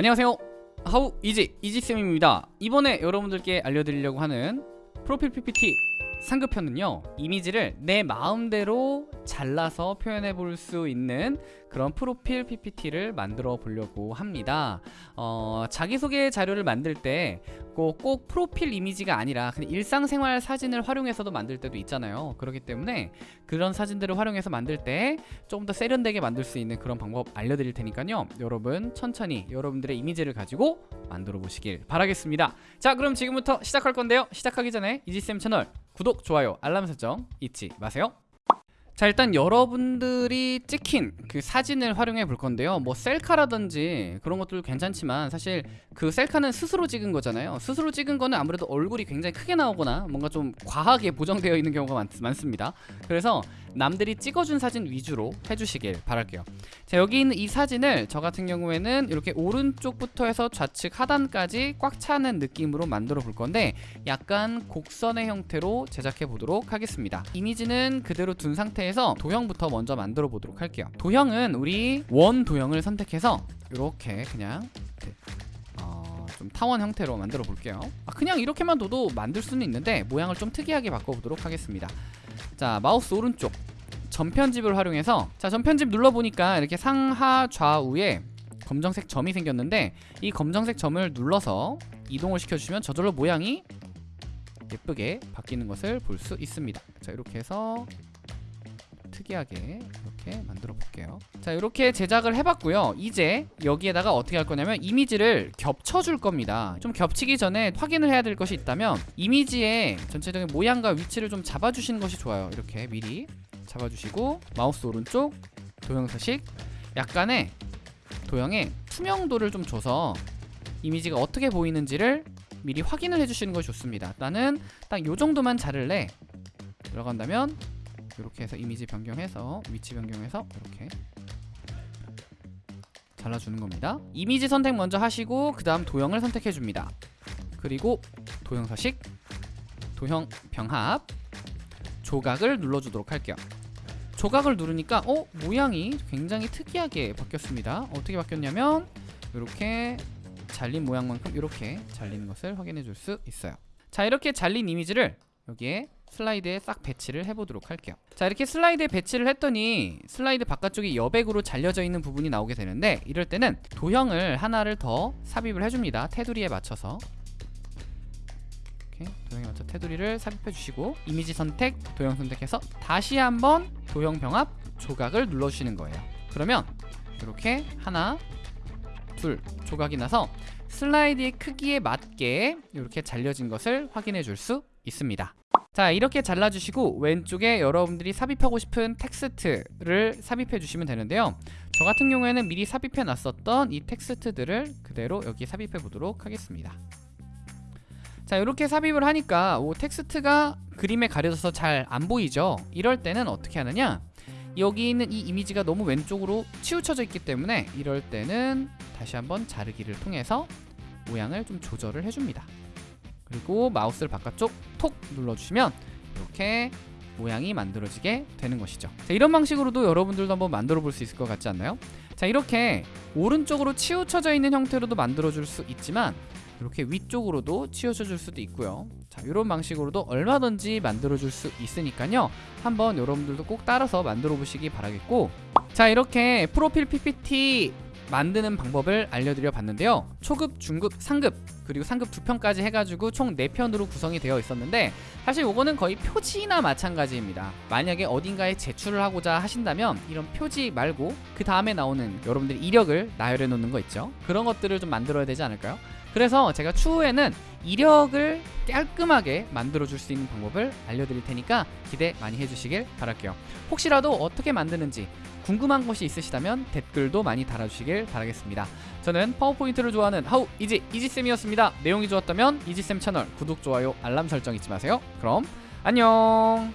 안녕하세요. 하우 이지 이지쌤입니다. 이번에 여러분들께 알려드리려고 하는 프로필 PPT 상급편은요 이미지를 내 마음대로 잘라서 표현해 볼 수 있는 그런 프로필 PPT를 만들어 보려고 합니다. 어, 자기소개 자료를 만들 때 꼭, 꼭 프로필 이미지가 아니라 그냥 일상생활 사진을 활용해서도 만들 때도 있잖아요. 그렇기 때문에 그런 사진들을 활용해서 만들 때 조금 더 세련되게 만들 수 있는 그런 방법 알려드릴 테니까요. 여러분 천천히 여러분들의 이미지를 가지고 만들어 보시길 바라겠습니다. 자 그럼 지금부터 시작할 건데요. 시작하기 전에 이지쌤 채널 구독, 좋아요, 알람 설정 잊지 마세요. 자 일단 여러분들이 찍힌 그 사진을 활용해 볼 건데요. 뭐 셀카라든지 그런 것들 괜찮지만 사실 그 셀카는 스스로 찍은 거잖아요. 스스로 찍은 거는 아무래도 얼굴이 굉장히 크게 나오거나 뭔가 좀 과하게 보정되어 있는 경우가 많, 많습니다. 그래서 남들이 찍어준 사진 위주로 해주시길 바랄게요. 자 여기 있는 이 사진을 저 같은 경우에는 이렇게 오른쪽부터 해서 좌측 하단까지 꽉 차는 느낌으로 만들어 볼 건데 약간 곡선의 형태로 제작해 보도록 하겠습니다. 이미지는 그대로 둔 상태에서 도형부터 먼저 만들어 보도록 할게요. 도형은 우리 원 도형을 선택해서 이렇게 그냥 어, 좀 타원 형태로 만들어 볼게요. 아, 그냥 이렇게만 둬도 만들 수는 있는데 모양을 좀 특이하게 바꿔보도록 하겠습니다 자 마우스 오른쪽. 전편집을 활용해서 자 전편집 눌러보니까 이렇게 상하 좌우에 검정색 점이 생겼는데 이 검정색 점을 눌러서 이동을 시켜주시면 저절로 모양이 예쁘게 바뀌는 것을 볼 수 있습니다. 자 이렇게 해서 특이하게 이렇게 만들어 볼게요. 자 이렇게 제작을 해봤고요. 이제 여기에다가 어떻게 할 거냐면 이미지를 겹쳐줄 겁니다. 좀 겹치기 전에 확인을 해야 될 것이 있다면 이미지의 전체적인 모양과 위치를 좀 잡아주시는 것이 좋아요. 이렇게 미리 잡아주시고 마우스 오른쪽 도형 서식 약간의 도형의 투명도를 좀 줘서 이미지가 어떻게 보이는지를 미리 확인을 해주시는 것이 좋습니다. 나는 딱 요정도만 자를래 들어간다면 이렇게 해서 이미지 변경해서 위치 변경해서 이렇게 잘라주는 겁니다. 이미지 선택 먼저 하시고 그 다음 도형을 선택해 줍니다. 그리고 도형 서식 도형 병합 조각을 눌러주도록 할게요. 조각을 누르니까 어? 모양이 굉장히 특이하게 바뀌었습니다. 어떻게 바뀌었냐면 이렇게 잘린 모양만큼 이렇게 잘리는 것을 확인해 줄 수 있어요. 자 이렇게 잘린 이미지를 여기에 슬라이드에 싹 배치를 해보도록 할게요. 자 이렇게 슬라이드에 배치를 했더니 슬라이드 바깥쪽이 여백으로 잘려져 있는 부분이 나오게 되는데 이럴 때는 도형을 하나를 더 삽입을 해줍니다. 테두리에 맞춰서. 도형에 맞춰 테두리를 삽입해 주시고 이미지 선택 도형 선택해서 다시 한번 도형 병합 조각을 눌러주시는 거예요. 그러면 이렇게 하나 둘 조각이 나서 슬라이드의 크기에 맞게 이렇게 잘려진 것을 확인해 줄 수 있습니다. 자 이렇게 잘라주시고 왼쪽에 여러분들이 삽입하고 싶은 텍스트를 삽입해 주시면 되는데요. 저 같은 경우에는 미리 삽입해 놨었던 이 텍스트들을 그대로 여기 삽입해 보도록 하겠습니다. 자 이렇게 삽입을 하니까 오, 텍스트가 그림에 가려져서 잘 안 보이죠? 이럴 때는 어떻게 하느냐? 여기 있는 이 이미지가 너무 왼쪽으로 치우쳐져 있기 때문에 이럴 때는 다시 한번 자르기를 통해서 모양을 좀 조절을 해줍니다 그리고 마우스를 바깥쪽 톡 눌러주시면 이렇게 모양이 만들어지게 되는 것이죠. 자, 이런 방식으로도 여러분들도 한번 만들어 볼 수 있을 것 같지 않나요? 자 이렇게 오른쪽으로 치우쳐져 있는 형태로도 만들어 줄 수 있지만 이렇게 위쪽으로도 치우쳐 줄 수도 있고요. 자 이런 방식으로도 얼마든지 만들어 줄 수 있으니까요. 한번 여러분들도 꼭 따라서 만들어 보시기 바라겠고. 자 이렇게 프로필 PPT 만드는 방법을 알려드려 봤는데요. 초급, 중급, 상급 그리고 상급 두 편까지 해가지고 총 4편으로 구성이 되어 있었는데 사실 이거는 거의 표지나 마찬가지입니다. 만약에 어딘가에 제출을 하고자 하신다면 이런 표지 말고 그 다음에 나오는 여러분들이 이력을 나열해 놓는 거 있죠? 그런 것들을 좀 만들어야 되지 않을까요? 그래서 제가 추후에는 이력을 깔끔하게 만들어 줄 수 있는 방법을 알려드릴 테니까 기대 많이 해주시길 바랄게요. 혹시라도 어떻게 만드는지 궁금한 것이 있으시다면 댓글도 많이 달아주시길 바라겠습니다. 저는 파워포인트를 좋아하는 하우 이지 이지쌤이었습니다. 내용이 좋았다면 이지쌤 채널 구독, 좋아요, 알람 설정 잊지 마세요. 그럼 안녕